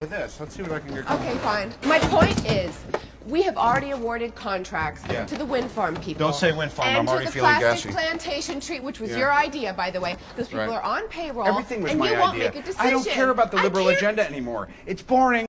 with this. Let's see what I can get. Okay, fine. My point is, we have already awarded contracts Yeah. to the wind farm people. Don't say wind farm, And I'm already feeling gassy. to the plastic plantation treat, which was Yeah. your idea, by the way. Those people Right. are on payroll. Everything was and my you won't make a decision. I don't care about the liberal agenda anymore. It's boring.